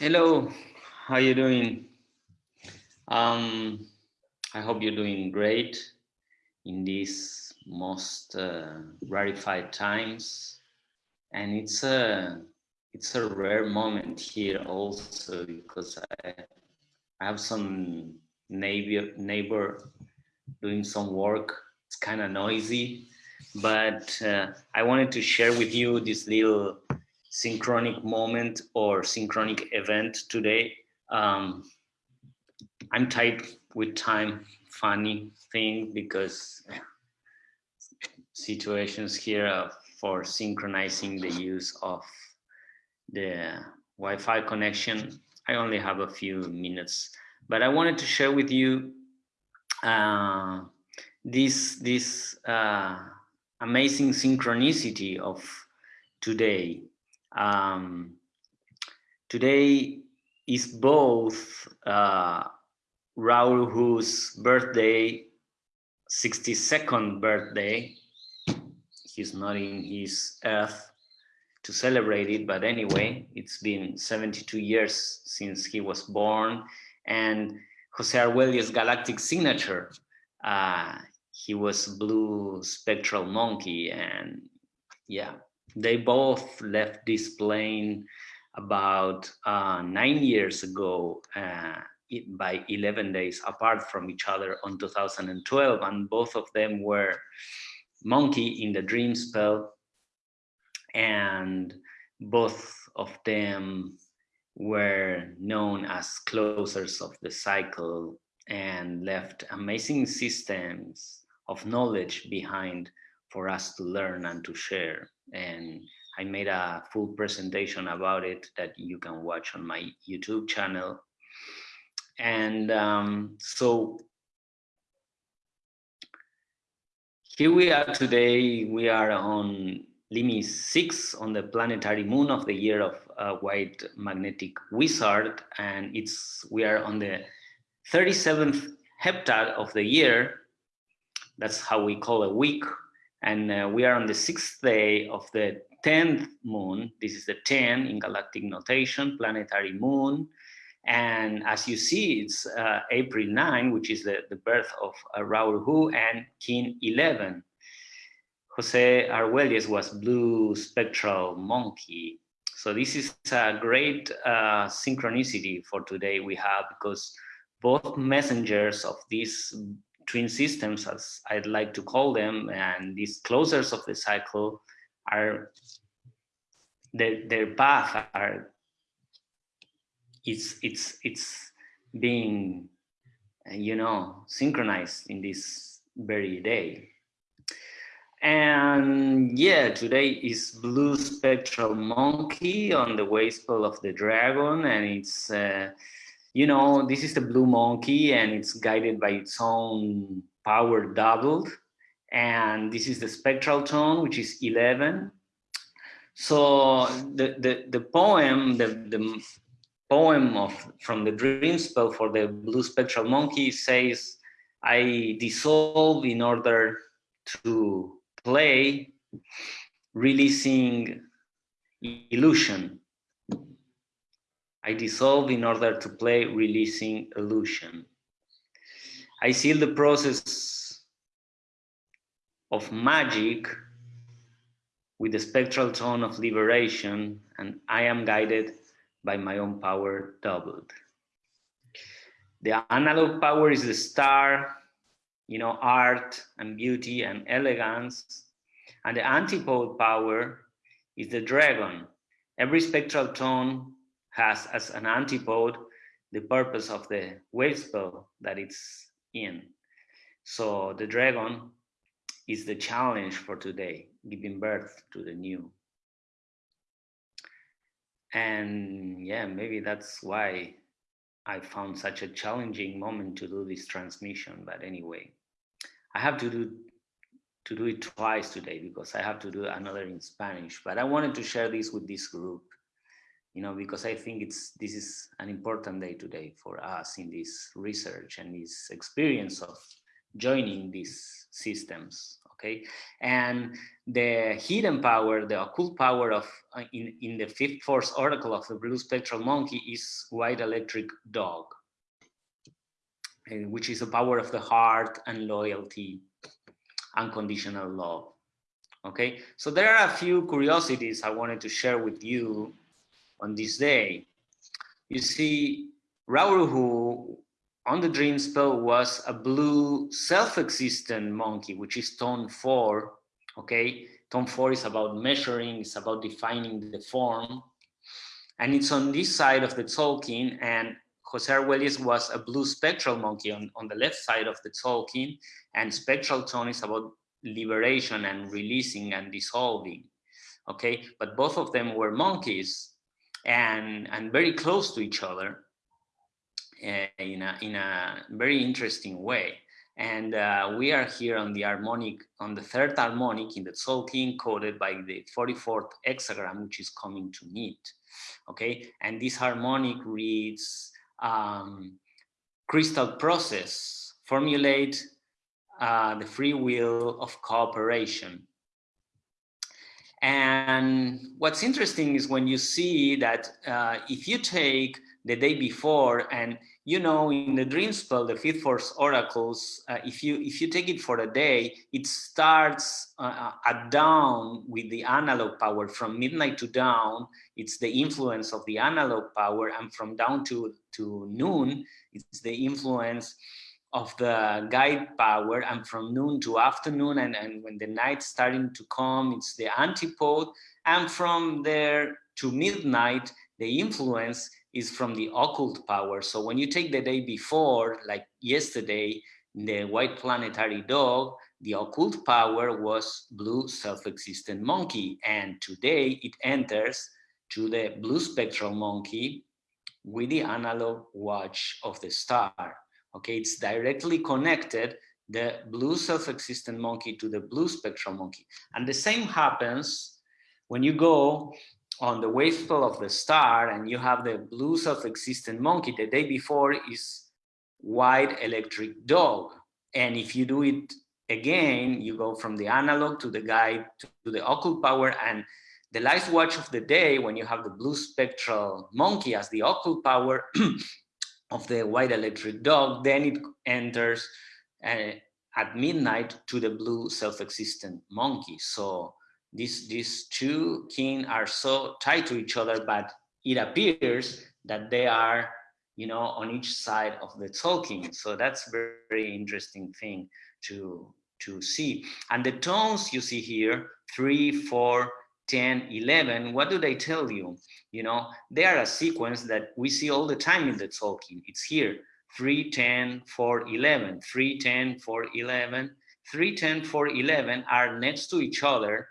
Hello, how are you doing? Um, I hope you're doing great in these most uh, rarefied times. And it's a, it's a rare moment here also because I, I have some neighbor, neighbor doing some work. It's kind of noisy, but uh, I wanted to share with you this little synchronic moment or synchronic event today. Um, I'm tight with time, funny thing, because situations here for synchronizing the use of the Wi-Fi connection. I only have a few minutes, but I wanted to share with you uh, this, this uh, amazing synchronicity of today um, today is both uh, Ra Uru Hu's birthday, 62nd birthday. He's not in his earth to celebrate it, but anyway, it's been 72 years since he was born. And Jose Arguelles's galactic signature, uh, he was blue spectral monkey and yeah, they both left this plane about uh, nine years ago uh, by 11 days apart from each other on 2012 and both of them were monkey in the dream spell and both of them were known as closers of the cycle and left amazing systems of knowledge behind for us to learn and to share and I made a full presentation about it that you can watch on my YouTube channel. And um, so here we are today, we are on Limi 6 on the planetary moon of the year of uh, white magnetic wizard. And it's we are on the 37th heptad of the year. That's how we call a week and uh, we are on the sixth day of the 10th moon. This is the 10 in galactic notation, planetary moon. And as you see, it's uh, April 9, which is the, the birth of uh, Hu and Kin 11. Jose Arguelles was blue spectral monkey. So this is a great uh, synchronicity for today we have because both messengers of this twin systems, as I'd like to call them, and these closers of the cycle are their their path are it's it's it's being you know synchronized in this very day. And yeah today is blue spectral monkey on the wave spell of the dragon and it's uh, you know, this is the blue monkey and it's guided by its own power doubled. And this is the spectral tone, which is 11. So the, the, the poem, the, the poem of from the dream spell for the blue spectral monkey says, I dissolve in order to play, releasing illusion. I dissolve in order to play releasing illusion. I seal the process of magic with the spectral tone of liberation and I am guided by my own power doubled. The analog power is the star, you know, art and beauty and elegance. And the antipode power is the dragon. Every spectral tone has as an antipode the purpose of the wave spell that it's in. So the dragon is the challenge for today, giving birth to the new. And yeah, maybe that's why I found such a challenging moment to do this transmission. But anyway, I have to do to do it twice today because I have to do another in Spanish. But I wanted to share this with this group you know, because I think it's this is an important day today for us in this research and this experience of joining these systems. okay? And the hidden power, the occult power of uh, in, in the fifth force oracle of the blue spectral monkey is white electric dog, uh, which is the power of the heart and loyalty, unconditional love. Okay, so there are a few curiosities I wanted to share with you on this day. You see, Ra Uru Hu on the dream spell was a blue self-existent monkey, which is tone four. Okay, tone four is about measuring, it's about defining the form. And it's on this side of the Tzolk'in, and Jose Arguelles was a blue spectral monkey on, on the left side of the Tzolk'in, and spectral tone is about liberation and releasing and dissolving. Okay, but both of them were monkeys and, and very close to each other uh, in, a, in a very interesting way. And uh, we are here on the harmonic, on the third harmonic in the Tzolk'in coded by the 44th hexagram, which is coming to meet. Okay, and this harmonic reads um, crystal process, formulate uh, the free will of cooperation. And what's interesting is when you see that uh, if you take the day before and you know in the dream spell the fifth force oracles uh, if you if you take it for a day it starts uh, uh, at dawn with the analog power. From midnight to dawn it's the influence of the analog power. And from dawn to to noon it's the influence of the guide power and from noon to afternoon and, and when the night's starting to come it's the antipode and from there to midnight the influence is from the occult power. So when you take the day before, like yesterday, the white planetary dog, the occult power was blue self-existent monkey. And today it enters to the blue spectral monkey with the analog watch of the star. Okay, it's directly connected, the blue self-existent monkey to the blue spectral monkey. And the same happens when you go on the wave spell of the star and you have the blue self-existent monkey. The day before is white electric dog. And if you do it again you go from the analog to the guide to, to the occult power. And the last watch of the day when you have the blue spectral monkey as the occult power of the white electric dog then it enters uh, at midnight to the blue self-existent monkey so these these two kin are so tied to each other, but it appears that they are, you know, on each side of the Tzolk'in. So that's very, very interesting thing to to see. And the tones you see here, three, four, 10, 11, what do they tell you? You know, they are a sequence that we see all the time in the Tzolk'in. It's here, 3, 10, 4, 11, 3, 10, 4, 11, 3, 10, 4, 11 are next to each other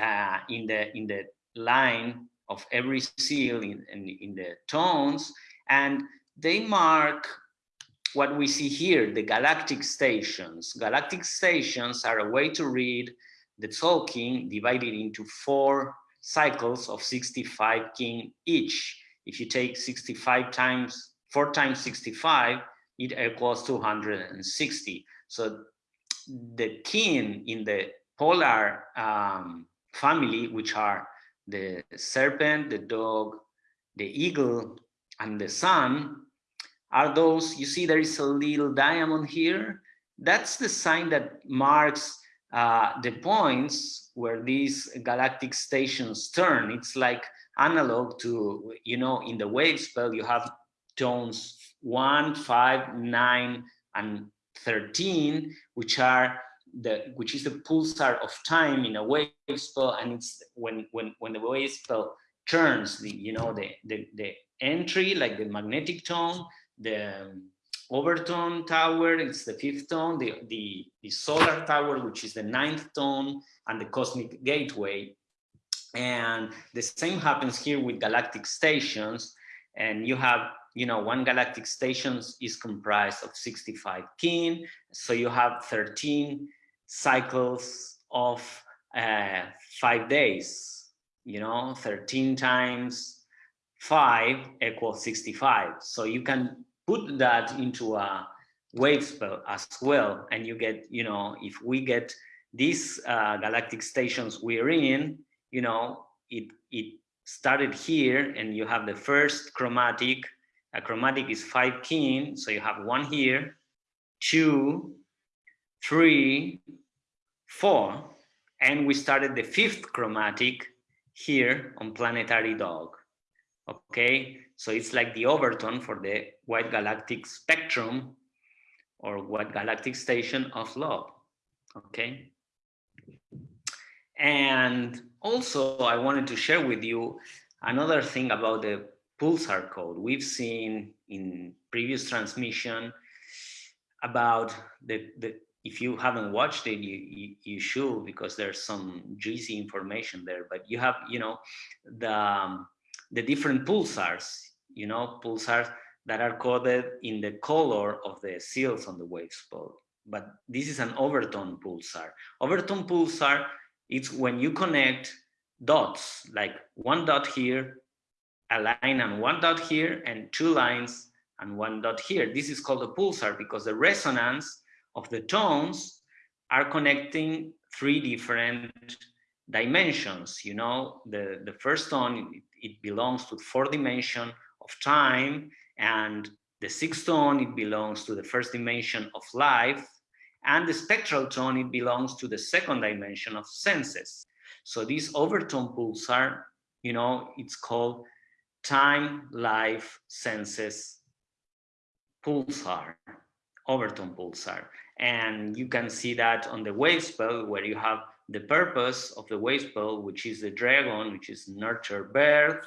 uh, in the in the line of every seal in, in, in the tones and they mark what we see here, the galactic stations. Galactic stations are a way to read the Tzolk'in divided into four cycles of 65 kin each. If you take 65 times, four times 65, it equals 260. So the kin in the polar um, family, which are the serpent, the dog, the eagle, and the sun, are those, you see there is a little diamond here. That's the sign that marks uh, the points where these galactic stations turn. It's like analog to, you know, in the wave spell, you have tones one, five, nine, and 13, which are the which is the pulsar of time in a wave spell and it's when when when the wave spell turns the you know the the, the entry like the magnetic tone the overtone tower it's the fifth tone the, the the solar tower which is the ninth tone and the cosmic gateway and the same happens here with galactic stations and you have you know, one galactic station is comprised of 65 kin. So you have 13 cycles of uh, five days, you know, 13 times five equals 65. So you can put that into a wave spell as well. And you get, you know, if we get these uh, galactic stations we're in, you know, it, it started here and you have the first chromatic, a chromatic is five kin, so you have one here, two, three, four, and we started the fifth chromatic here on planetary dog. Okay, so it's like the overtone for the white galactic spectrum or white galactic station of love. Okay. And also I wanted to share with you another thing about the pulsar code. We've seen in previous transmission about the, the if you haven't watched it, you, you, you should because there's some juicy information there. But you have, you know, the um, the different pulsars, you know, pulsars that are coded in the color of the seals on the wave spell. But this is an overtone pulsar. Overtone pulsar, it's when you connect dots, like one dot here, a line and one dot here, and two lines and one dot here. This is called a pulsar because the resonance of the tones are connecting three different dimensions. You know, the, the first tone, it belongs to four dimension of time and the sixth tone, it belongs to the first dimension of life and the spectral tone, it belongs to the second dimension of senses. So these overtone pulsar, you know, it's called time, life, senses pulsar, overtone pulsar. And you can see that on the wave spell where you have the purpose of the wave spell, which is the dragon, which is nurture birth.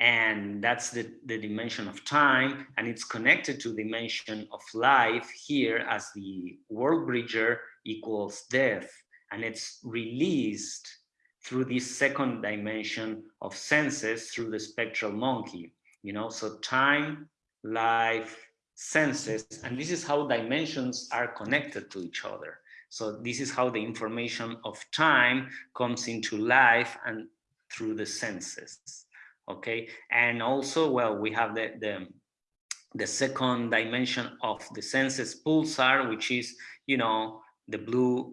And that's the, the dimension of time. And it's connected to dimension of life here as the world bridger equals death. And it's released through this second dimension of senses through the spectral monkey. You know, so time, life, senses, and this is how dimensions are connected to each other. So this is how the information of time comes into life and through the senses. Okay, and also, well, we have the, the, the second dimension of the senses pulsar, which is, you know, the blue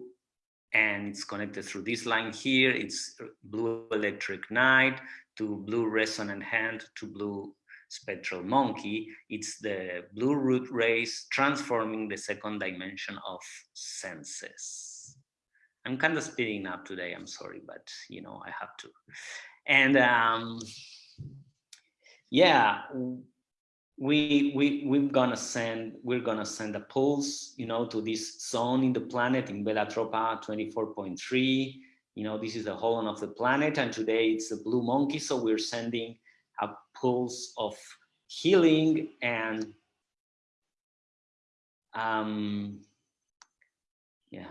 and it's connected through this line here. It's blue electric night to blue resonant hand to blue spectral monkey, it's the blue root race transforming the second dimension of senses. I'm kind of speeding up today, I'm sorry, but you know, I have to. And um, yeah, we we we're gonna send we're gonna send a pulse you know to this zone in the planet in Velatropa 24.3 you know this is the whole of the planet and today it's a blue monkey so we're sending a pulse of healing and um, yeah,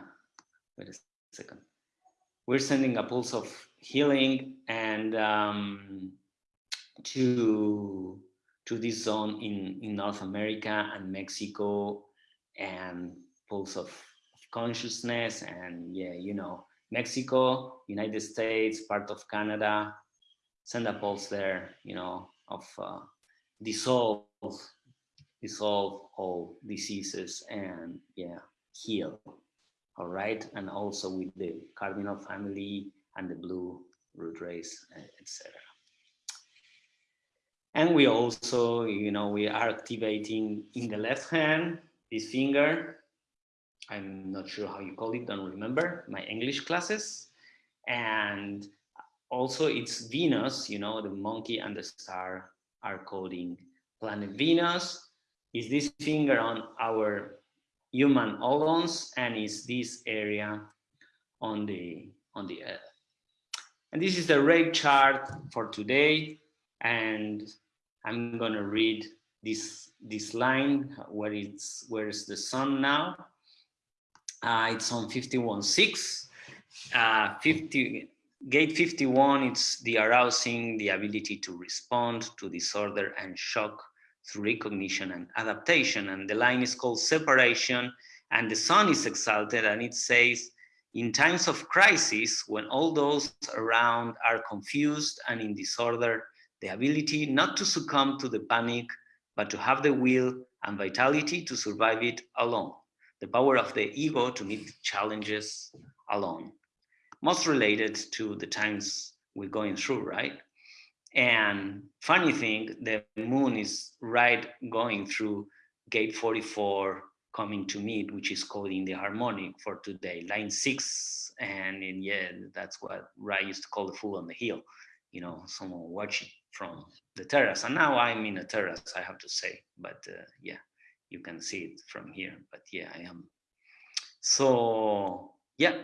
wait a second. We're sending a pulse of healing and um, to to this zone in, in North America and Mexico and pulse of, consciousness and yeah, you know, Mexico, United States, part of Canada, send a pulse there, you know, of uh, dissolve, dissolve all diseases and yeah, heal. All right, and also with the cardinal family and the blue root race etc. And we also, you know, we are activating in the left hand, this finger. I'm not sure how you call it, don't remember my English classes. And also it's Venus, you know, the monkey and the star are coding planet Venus. Is this finger on our human holons and is this area on the on the earth. And this is the rave chart for today. And I'm gonna read this this line where it's where is the sun now. Uh, it's on 51.6. Uh, 50 Gate 51, it's the arousing, the ability to respond to disorder and shock through recognition and adaptation. And the line is called separation and the sun is exalted and it says, in times of crisis, when all those around are confused and in disorder, the ability not to succumb to the panic, but to have the will and vitality to survive it alone. the power of the ego to meet challenges alone. Most related to the times we're going through, right? And funny thing, the moon is right going through gate 44 coming to meet, which is coding the harmonic for today, line six. And in, yeah, that's what Ra used to call the fool on the hill. You know, someone watching from the terrace. And now I'm in a terrace, I have to say. But uh, yeah, you can see it from here. But yeah, I am. So yeah,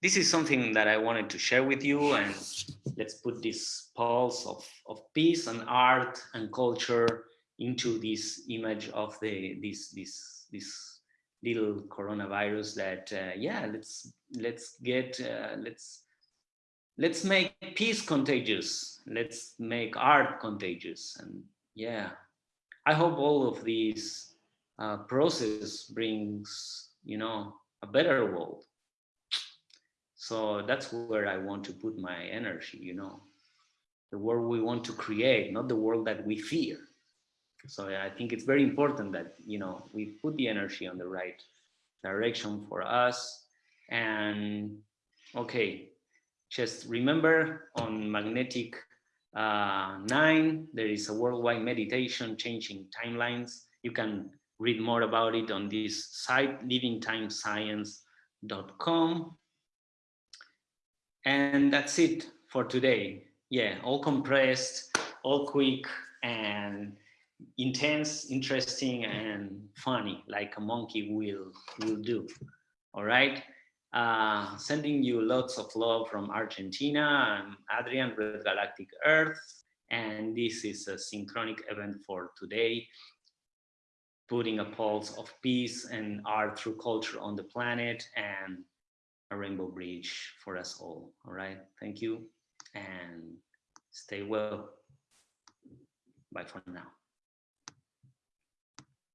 this is something that I wanted to share with you. And let's put this pulse of, of peace and art and culture into this image of the this this this little coronavirus that uh, yeah let's let's get uh, let's let's make peace contagious. Let's make art contagious. And yeah i hope all of these uh, process brings you know a better world. So that's where i want to put my energy you know. The world we want to create not the world that we fear. So i think it's very important that you know we put the energy on the right direction for us. And okay just remember on magnetic uh, 9 there is a worldwide meditation changing timelines. You can read more about it on this site livingtimescience.com and that's it for today. Yeah all compressed all quick and intense interesting and funny like a monkey will will do. All right uh, sending you lots of love from Argentina. I'm Adrian, Red Galactic Earth, and this is a synchronic event for today, putting a pulse of peace and art through culture on the planet and a rainbow bridge for us all. All right, thank you and stay well. Bye for now.